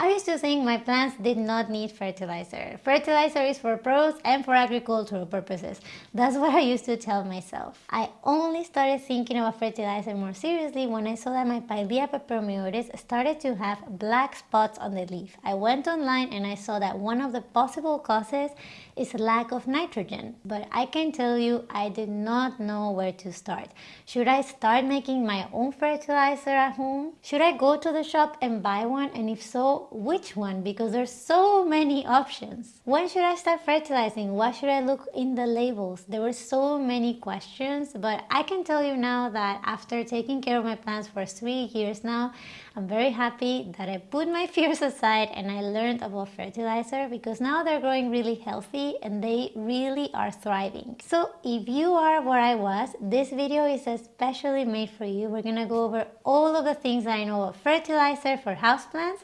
I used to think my plants did not need fertilizer. Fertilizer is for pros and for agricultural purposes. That's what I used to tell myself. I only started thinking about fertilizer more seriously when I saw that my Pilea peperomioides started to have black spots on the leaf. I went online and I saw that one of the possible causes is lack of nitrogen. But I can tell you I did not know where to start. Should I start making my own fertilizer at home? Should I go to the shop and buy one and if so, which one because there's so many options. When should I start fertilizing? What should I look in the labels? There were so many questions but I can tell you now that after taking care of my plants for three years now, I'm very happy that I put my fears aside and I learned about fertilizer because now they're growing really healthy and they really are thriving. So if you are where I was, this video is especially made for you. We're gonna go over all of the things that I know about fertilizer for houseplants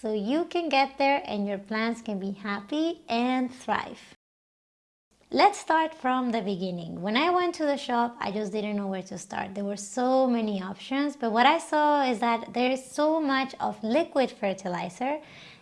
so you can get there and your plants can be happy and thrive. Let's start from the beginning. When I went to the shop, I just didn't know where to start. There were so many options, but what I saw is that there is so much of liquid fertilizer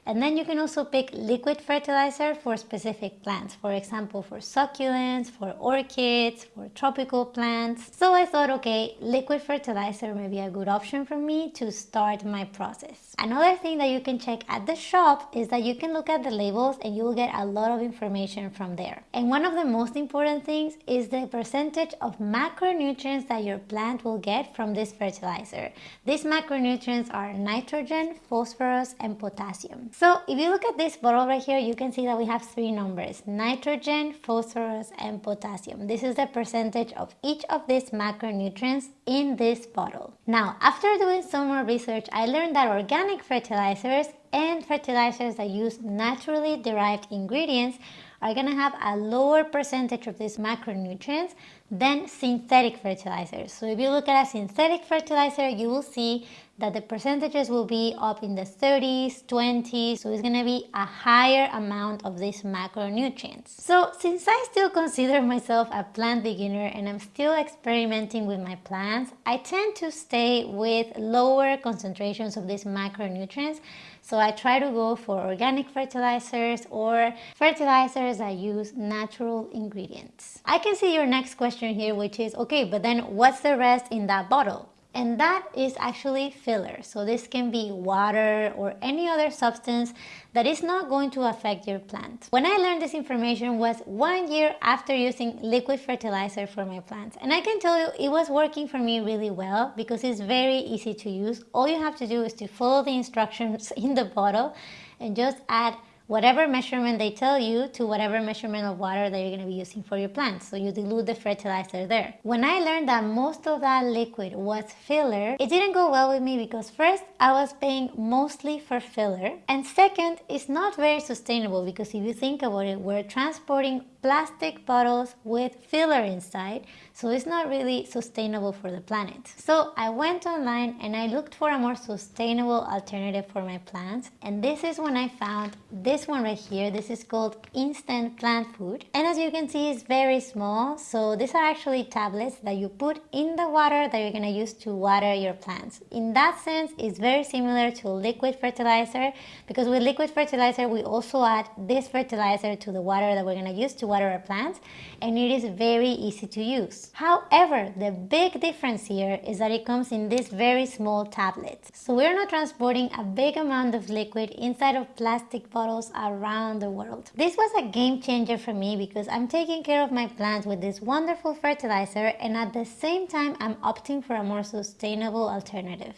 and then you can also pick liquid fertilizer for specific plants, for example, for succulents, for orchids, for tropical plants. So I thought, okay, liquid fertilizer may be a good option for me to start my process. Another thing that you can check at the shop is that you can look at the labels and you'll get a lot of information from there. And one of the most important things is the percentage of macronutrients that your plant will get from this fertilizer. These macronutrients are nitrogen, phosphorus, and potassium. So if you look at this bottle right here, you can see that we have three numbers, nitrogen, phosphorus, and potassium. This is the percentage of each of these macronutrients in this bottle. Now, after doing some more research, I learned that organic fertilizers and fertilizers that use naturally derived ingredients are going to have a lower percentage of these macronutrients than synthetic fertilizers. So if you look at a synthetic fertilizer, you will see that the percentages will be up in the 30s, 20s, so it's gonna be a higher amount of these macronutrients. So since I still consider myself a plant beginner and I'm still experimenting with my plants, I tend to stay with lower concentrations of these macronutrients so I try to go for organic fertilizers or fertilizers that use natural ingredients. I can see your next question here which is, okay, but then what's the rest in that bottle? and that is actually filler. So this can be water or any other substance that is not going to affect your plant. When I learned this information was one year after using liquid fertilizer for my plants and I can tell you it was working for me really well because it's very easy to use. All you have to do is to follow the instructions in the bottle and just add whatever measurement they tell you to whatever measurement of water that you're going to be using for your plants. So you dilute the fertilizer there. When I learned that most of that liquid was filler, it didn't go well with me because first I was paying mostly for filler and second it's not very sustainable because if you think about it, we're transporting plastic bottles with filler inside so it's not really sustainable for the planet. So I went online and I looked for a more sustainable alternative for my plants and this is when I found this one right here. This is called instant plant food and as you can see it's very small so these are actually tablets that you put in the water that you're gonna use to water your plants. In that sense it's very similar to liquid fertilizer because with liquid fertilizer we also add this fertilizer to the water that we're gonna use to water our plants and it is very easy to use. However, the big difference here is that it comes in this very small tablet. So we're not transporting a big amount of liquid inside of plastic bottles around the world. This was a game changer for me because I'm taking care of my plants with this wonderful fertilizer and at the same time I'm opting for a more sustainable alternative.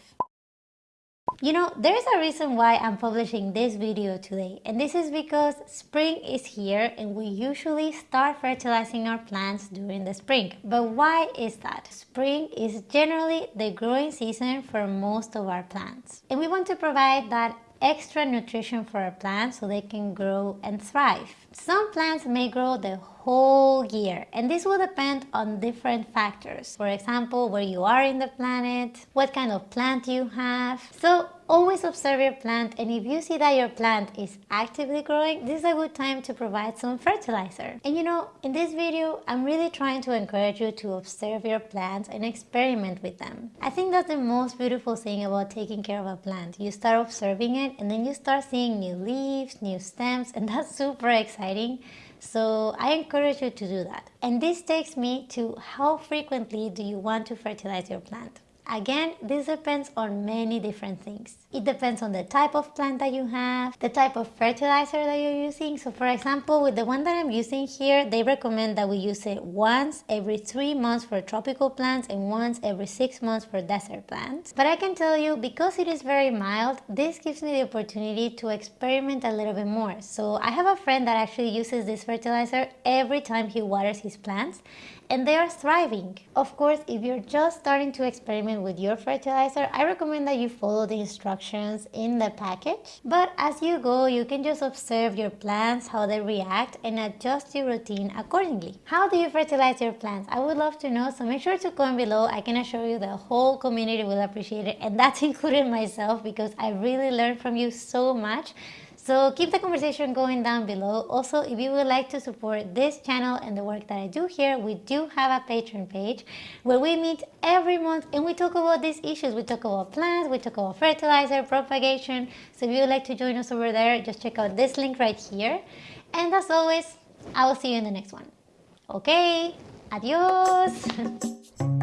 You know, there's a reason why I'm publishing this video today and this is because spring is here and we usually start fertilizing our plants during the spring. But why is that? Spring is generally the growing season for most of our plants and we want to provide that extra nutrition for our plants so they can grow and thrive. Some plants may grow the whole year and this will depend on different factors. For example, where you are in the planet, what kind of plant you have. So always observe your plant and if you see that your plant is actively growing, this is a good time to provide some fertilizer. And you know, in this video, I'm really trying to encourage you to observe your plants and experiment with them. I think that's the most beautiful thing about taking care of a plant. You start observing it and then you start seeing new leaves, new stems, and that's super exciting. So I encourage you to do that. And this takes me to how frequently do you want to fertilize your plant? Again, this depends on many different things. It depends on the type of plant that you have, the type of fertilizer that you're using. So for example, with the one that I'm using here, they recommend that we use it once every three months for tropical plants and once every six months for desert plants. But I can tell you, because it is very mild, this gives me the opportunity to experiment a little bit more. So I have a friend that actually uses this fertilizer every time he waters his plants and they are thriving. Of course, if you're just starting to experiment with your fertilizer, I recommend that you follow the instructions in the package. But as you go, you can just observe your plants, how they react, and adjust your routine accordingly. How do you fertilize your plants? I would love to know, so make sure to comment below. I can assure you the whole community will appreciate it, and that's including myself because I really learned from you so much. So keep the conversation going down below. Also, if you would like to support this channel and the work that I do here, we do have a Patreon page where we meet every month and we talk about these issues. We talk about plants, we talk about fertilizer, propagation. So if you would like to join us over there, just check out this link right here. And as always, I will see you in the next one. Okay, adios!